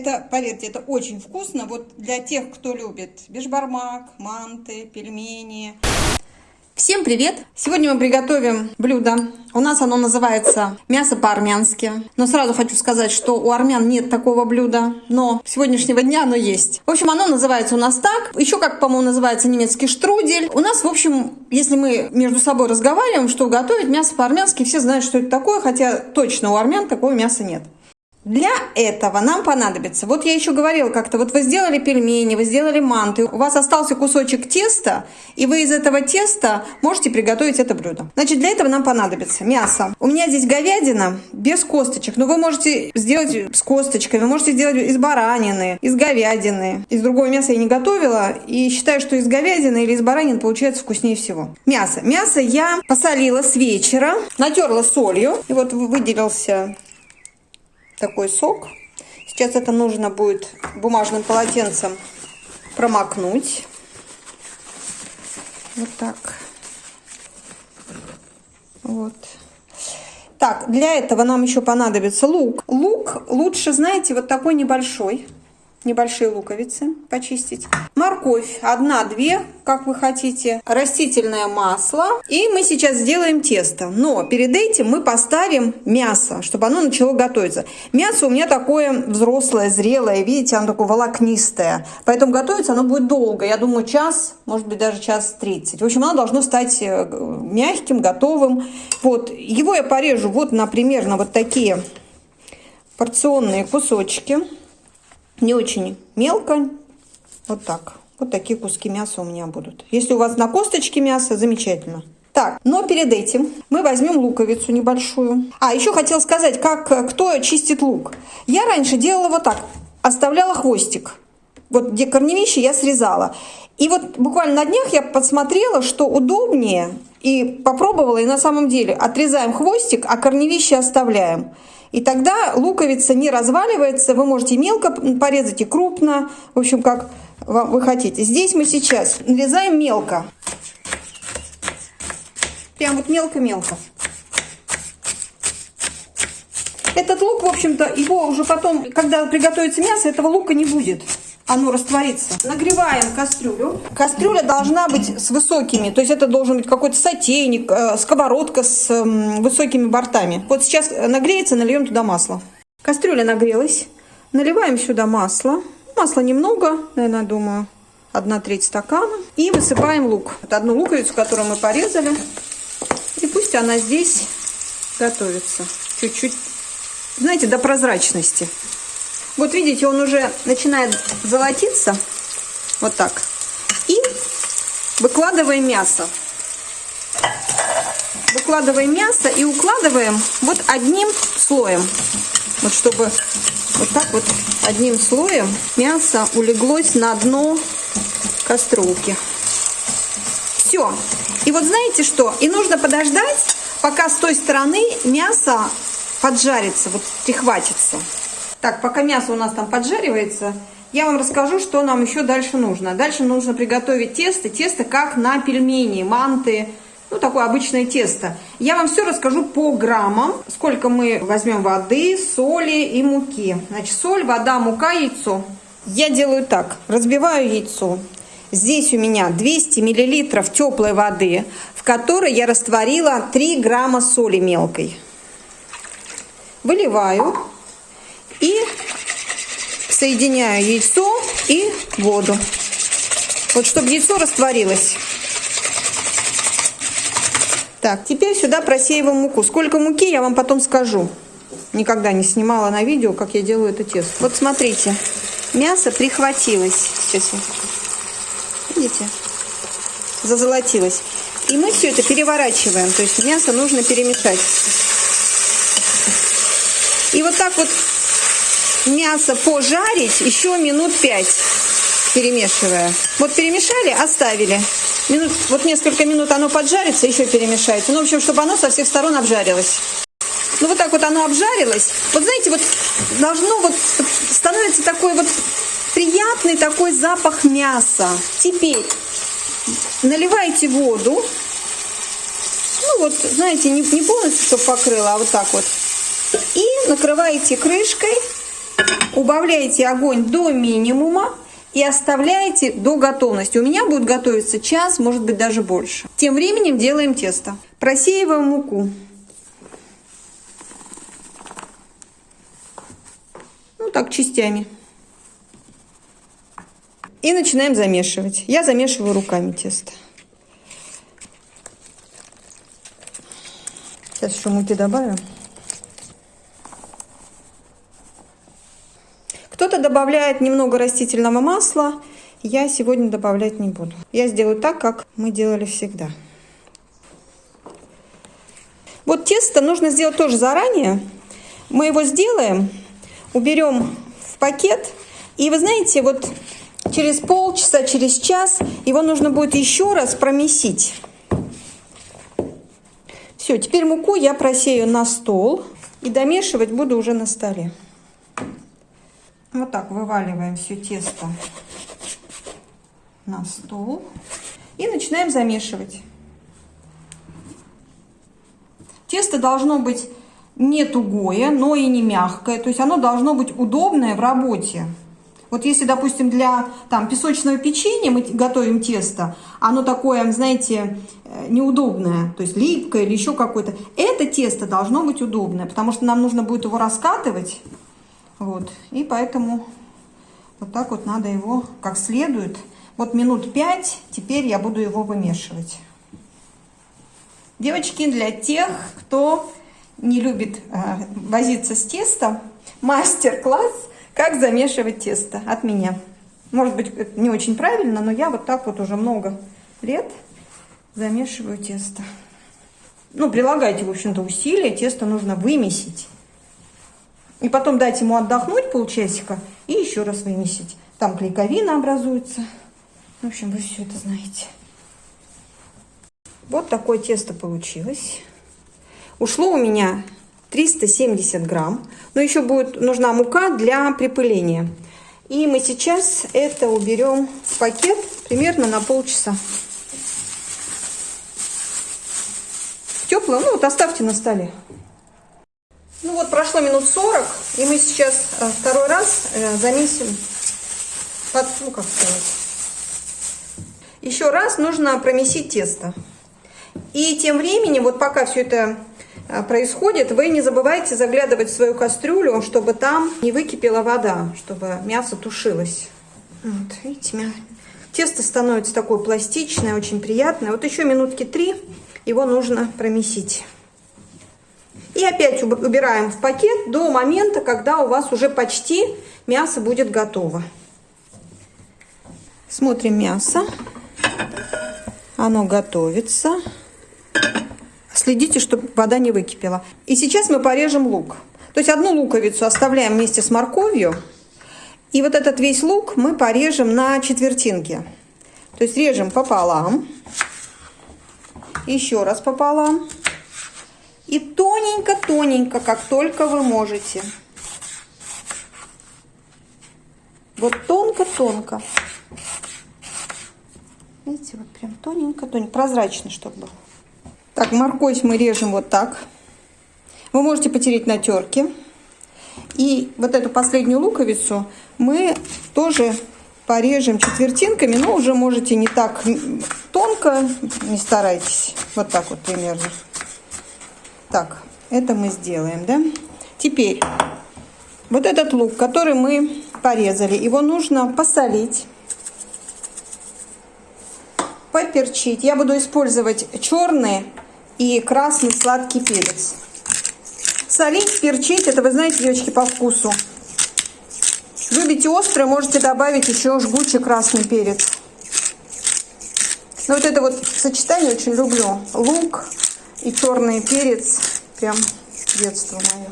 это, поверьте, это очень вкусно. Вот для тех, кто любит бешбармак, манты, пельмени. Всем привет! Сегодня мы приготовим блюдо. У нас оно называется мясо по-армянски. Но сразу хочу сказать, что у армян нет такого блюда, но с сегодняшнего дня оно есть. В общем, оно называется у нас так. Еще как, по-моему, называется немецкий штрудель. У нас, в общем, если мы между собой разговариваем, что готовить мясо по-армянски, все знают, что это такое, хотя точно у армян такого мяса нет. Для этого нам понадобится, вот я еще говорила как-то, вот вы сделали пельмени, вы сделали манты, у вас остался кусочек теста, и вы из этого теста можете приготовить это блюдо. Значит, для этого нам понадобится мясо. У меня здесь говядина без косточек, но вы можете сделать с косточками, вы можете сделать из баранины, из говядины. Из другого мяса я не готовила, и считаю, что из говядины или из баранины получается вкуснее всего. Мясо. Мясо я посолила с вечера, натерла солью, и вот выделился такой сок. Сейчас это нужно будет бумажным полотенцем промокнуть. Вот так. Вот. Так, для этого нам еще понадобится лук. Лук лучше, знаете, вот такой небольшой небольшие луковицы почистить. Морковь одна-две, как вы хотите. Растительное масло. И мы сейчас сделаем тесто. Но перед этим мы поставим мясо, чтобы оно начало готовиться. Мясо у меня такое взрослое, зрелое. Видите, оно такое волокнистое. Поэтому готовиться оно будет долго. Я думаю, час, может быть, даже час тридцать. В общем, оно должно стать э, мягким, готовым. Вот. Его я порежу вот на примерно вот такие порционные кусочки не очень мелко. Вот так. Вот такие куски мяса у меня будут. Если у вас на косточке мясо, замечательно. Так, но перед этим мы возьмем луковицу небольшую. А, еще хотела сказать, как кто чистит лук. Я раньше делала вот так. Оставляла хвостик. Вот где корневище я срезала. И вот буквально на днях я подсмотрела, что удобнее. И попробовала, и на самом деле отрезаем хвостик, а корневище оставляем. И тогда луковица не разваливается, вы можете мелко порезать и крупно, в общем, как вы хотите. Здесь мы сейчас нарезаем мелко. Прям вот мелко-мелко. Этот лук, в общем-то, его уже потом, когда приготовится мясо, этого лука не будет оно растворится. Нагреваем кастрюлю. Кастрюля должна быть с высокими, то есть это должен быть какой-то сотейник, э, сковородка с высокими бортами. Вот сейчас нагреется, нальем туда масло. Кастрюля нагрелась. Наливаем сюда масло. Масла немного, наверное, думаю, одна треть стакана. И высыпаем лук. Вот одну луковицу, которую мы порезали. И пусть она здесь готовится. Чуть-чуть, знаете, до прозрачности. Вот видите, он уже начинает золотиться. Вот так. И выкладываем мясо. Выкладываем мясо и укладываем вот одним слоем. Вот чтобы вот так вот одним слоем мясо улеглось на дно кастрюльки. Все. И вот знаете что? И нужно подождать, пока с той стороны мясо поджарится, вот прихватится. Так, пока мясо у нас там поджаривается, я вам расскажу, что нам еще дальше нужно. Дальше нужно приготовить тесто. Тесто как на пельмени, манты, ну, такое обычное тесто. Я вам все расскажу по граммам, сколько мы возьмем воды, соли и муки. Значит, соль, вода, мука, яйцо. Я делаю так, разбиваю яйцо. Здесь у меня 200 миллилитров теплой воды, в которой я растворила 3 грамма соли мелкой. Выливаю и соединяю яйцо и воду. Вот чтобы яйцо растворилось. Так, теперь сюда просеиваем муку. Сколько муки, я вам потом скажу. Никогда не снимала на видео, как я делаю это тесто. Вот смотрите, мясо прихватилось. Сейчас Видите? Зазолотилось. И мы все это переворачиваем. То есть мясо нужно перемешать. И вот так вот мясо пожарить еще минут 5, перемешивая. Вот перемешали, оставили. Минут, вот несколько минут оно поджарится, еще перемешайте. Ну, в общем, чтобы оно со всех сторон обжарилось. Ну, вот так вот оно обжарилось. Вот знаете, вот должно вот, становится такой вот приятный такой запах мяса. Теперь наливайте воду. Ну, вот, знаете, не, не полностью, чтобы покрыло, а вот так вот. И накрываете крышкой убавляете огонь до минимума и оставляете до готовности. У меня будет готовиться час, может быть даже больше. Тем временем делаем тесто. Просеиваем муку. Ну так, частями. И начинаем замешивать. Я замешиваю руками тесто. Сейчас еще муки добавим. Кто-то добавляет немного растительного масла. Я сегодня добавлять не буду. Я сделаю так, как мы делали всегда. Вот тесто нужно сделать тоже заранее. Мы его сделаем, уберем в пакет. И вы знаете, вот через полчаса, через час его нужно будет еще раз промесить. Все, теперь муку я просею на стол и домешивать буду уже на столе. Вот так вываливаем все тесто на стол и начинаем замешивать. Тесто должно быть не тугое, но и не мягкое, то есть оно должно быть удобное в работе. Вот если, допустим, для там, песочного печенья мы готовим тесто, оно такое, знаете, э, неудобное, то есть липкое или еще какое-то, это тесто должно быть удобное, потому что нам нужно будет его раскатывать, вот, и поэтому вот так вот надо его как следует. Вот минут пять, теперь я буду его вымешивать. Девочки, для тех, кто не любит э, возиться с тестом, мастер-класс, как замешивать тесто от меня. Может быть, это не очень правильно, но я вот так вот уже много лет замешиваю тесто. Ну, прилагайте, в общем-то, усилия, тесто нужно вымесить. И потом дать ему отдохнуть полчасика и еще раз вымесить. Там клейковина образуется. В общем, вы все это знаете. Вот такое тесто получилось. Ушло у меня 370 грамм. Но еще будет нужна мука для припыления. И мы сейчас это уберем в пакет примерно на полчаса. Теплое, ну вот оставьте на столе. Ну вот прошло минут 40, и мы сейчас э, второй раз э, замесим под, ну как сказать. Еще раз нужно промесить тесто. И тем временем, вот пока все это э, происходит, вы не забывайте заглядывать в свою кастрюлю, чтобы там не выкипела вода, чтобы мясо тушилось. Вот, видите, тесто становится такое пластичное, очень приятное. Вот еще минутки три его нужно промесить. И опять убираем в пакет до момента, когда у вас уже почти мясо будет готово. Смотрим мясо. Оно готовится. Следите, чтобы вода не выкипела. И сейчас мы порежем лук. То есть одну луковицу оставляем вместе с морковью. И вот этот весь лук мы порежем на четвертинки. То есть режем пополам. Еще раз пополам. И тоненько-тоненько, как только вы можете. Вот тонко-тонко. Видите, вот прям тоненько-тоненько, прозрачно, чтобы был. Так, морковь мы режем вот так. Вы можете потереть на терке. И вот эту последнюю луковицу мы тоже порежем четвертинками, но уже можете не так тонко, не старайтесь. Вот так вот примерно. Так, это мы сделаем, да? Теперь, вот этот лук, который мы порезали, его нужно посолить, поперчить. Я буду использовать черный и красный сладкий перец. Солить, перчить, это вы знаете, девочки, по вкусу. Любите острое, можете добавить еще жгучий красный перец. Но вот это вот сочетание очень люблю. Лук, и черный перец, прям детство мое.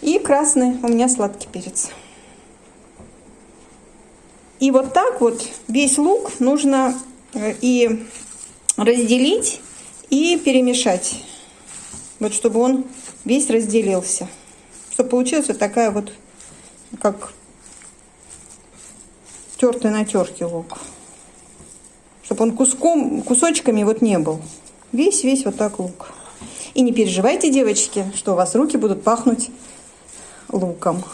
И красный у меня сладкий перец. И вот так вот весь лук нужно э, и разделить, и перемешать. Вот чтобы он весь разделился. Чтобы получилась вот такая вот, как тертый на терке лук. Чтобы он куском, кусочками вот не был. Весь-весь вот так лук. И не переживайте, девочки, что у вас руки будут пахнуть луком.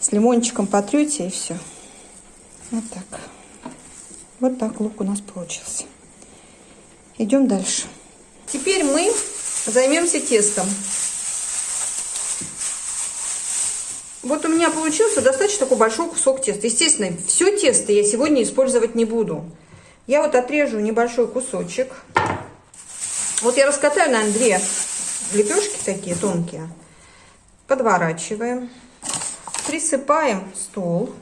С лимончиком потрете и все. Вот так. Вот так лук у нас получился. Идем дальше. Теперь мы займемся тестом. Вот у меня получился достаточно такой большой кусок теста. Естественно, все тесто я сегодня использовать не буду. Я вот отрежу небольшой кусочек. Вот я раскатаю, наверное, две лепешки такие тонкие. Подворачиваем. Присыпаем стол.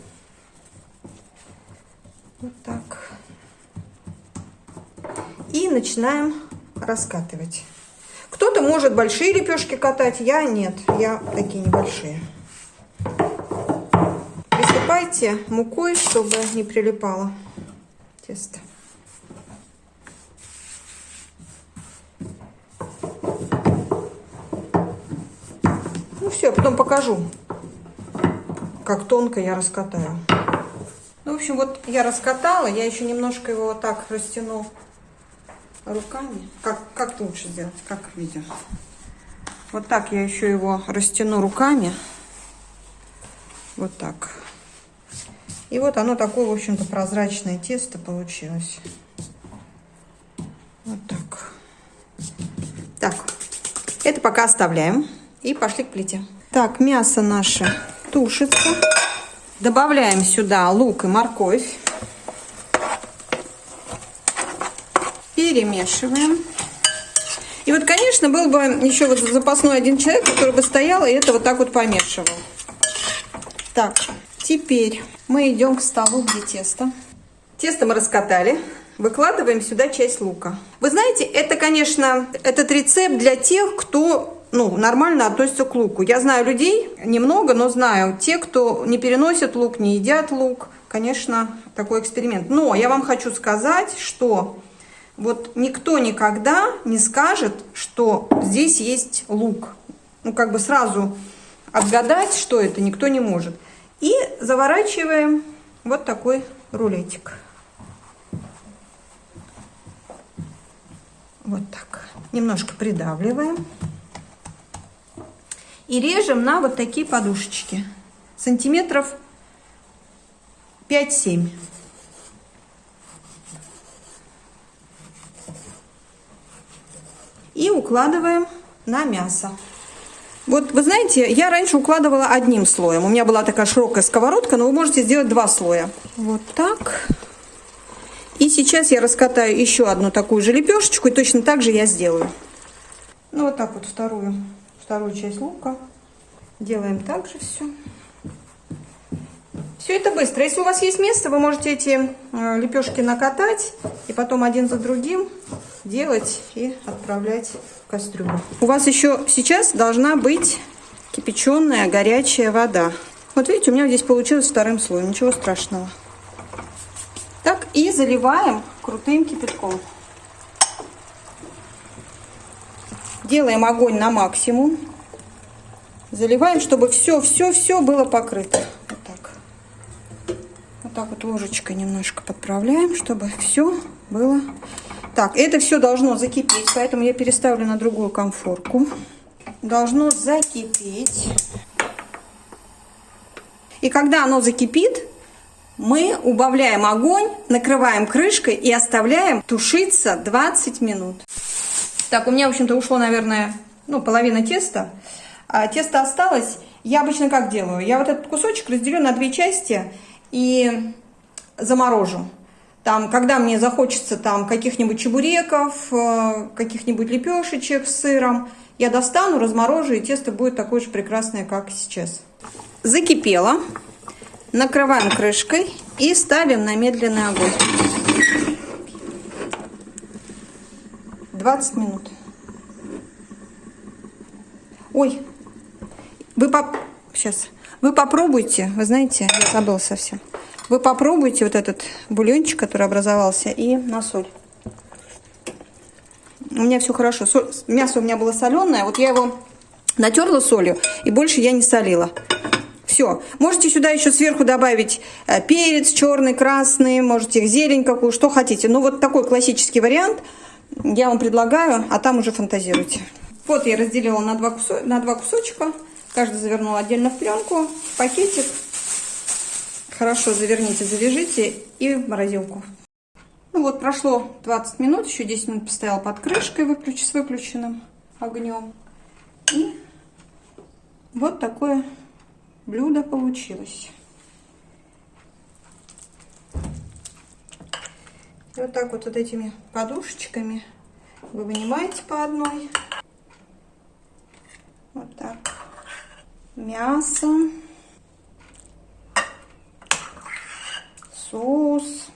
Вот так. И начинаем раскатывать. Кто-то может большие лепешки катать, я нет, я такие небольшие. Присыпайте мукой, чтобы не прилипало тесто. Все, потом покажу, как тонко я раскатаю. Ну, в общем, вот я раскатала, я еще немножко его вот так растяну руками. Как, как лучше сделать, как видео. Вот так я еще его растяну руками. Вот так. И вот оно такое, в общем-то, прозрачное тесто получилось. Вот так. Так, это пока оставляем. И пошли к плите. Так, мясо наше тушится. Добавляем сюда лук и морковь. Перемешиваем. И вот, конечно, был бы еще вот запасной один человек, который бы стоял и это вот так вот помешивал. Так, теперь мы идем к столу, где тесто. Тесто мы раскатали. Выкладываем сюда часть лука. Вы знаете, это, конечно, этот рецепт для тех, кто ну, нормально относятся к луку. Я знаю людей, немного, но знаю, те, кто не переносят лук, не едят лук, конечно, такой эксперимент. Но я вам хочу сказать, что вот никто никогда не скажет, что здесь есть лук. Ну, как бы сразу отгадать, что это, никто не может. И заворачиваем вот такой рулетик. Вот так. Немножко придавливаем. И режем на вот такие подушечки. Сантиметров 5-7. И укладываем на мясо. Вот вы знаете, я раньше укладывала одним слоем. У меня была такая широкая сковородка, но вы можете сделать два слоя. Вот так. И сейчас я раскатаю еще одну такую же лепешечку, и точно так же я сделаю. Ну вот так вот вторую вторую часть лука. Делаем также все. Все это быстро. Если у вас есть место, вы можете эти э, лепешки накатать и потом один за другим делать и отправлять в кастрюлю. У вас еще сейчас должна быть кипяченая горячая вода. Вот видите, у меня здесь получилось вторым слоем, ничего страшного. Так, и заливаем крутым кипятком. Делаем огонь на максимум. Заливаем, чтобы все-все-все было покрыто. Вот так. Вот так вот ложечкой немножко подправляем, чтобы все было. Так, это все должно закипеть, поэтому я переставлю на другую конфорку. Должно закипеть. И когда оно закипит, мы убавляем огонь, накрываем крышкой и оставляем тушиться 20 минут. Так, у меня, в общем-то, ушло, наверное, ну, половина теста. А тесто осталось. Я обычно как делаю? Я вот этот кусочек разделю на две части и заморожу. Там, когда мне захочется там каких-нибудь чебуреков, э, каких-нибудь лепешечек с сыром, я достану, разморожу, и тесто будет такое же прекрасное, как сейчас. Закипело. Накрываем крышкой и ставим на медленный огонь. 20 минут. Ой, вы поп... Сейчас. Вы попробуйте, вы знаете, я забыла совсем. Вы попробуйте вот этот бульончик, который образовался, и на соль. У меня все хорошо. Соль... Мясо у меня было соленое, вот я его натерла солью, и больше я не солила. Все. Можете сюда еще сверху добавить э, перец черный, красный, можете зелень какую, что хотите. Ну, вот такой классический вариант – я вам предлагаю, а там уже фантазируйте. Вот я разделила на два, кусо... на два кусочка. Каждый завернула отдельно в пленку, в пакетик. Хорошо заверните, завяжите и в морозилку. Ну вот, прошло 20 минут, еще 10 минут постоял под крышкой выключ, с выключенным огнем. И вот такое блюдо получилось. Вот так вот, вот этими подушечками вы вынимаете по одной. Вот так. Мясо. Соус.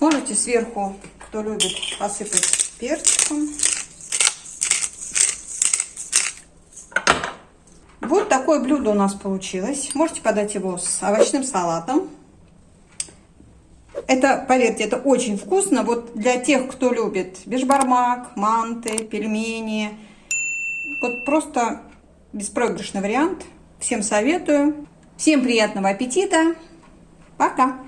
Можете сверху, кто любит, посыпать перчиком. Вот такое блюдо у нас получилось. Можете подать его с овощным салатом. Это, поверьте, это очень вкусно. Вот для тех, кто любит бешбармак, манты, пельмени. Вот просто беспроигрышный вариант. Всем советую. Всем приятного аппетита. Пока.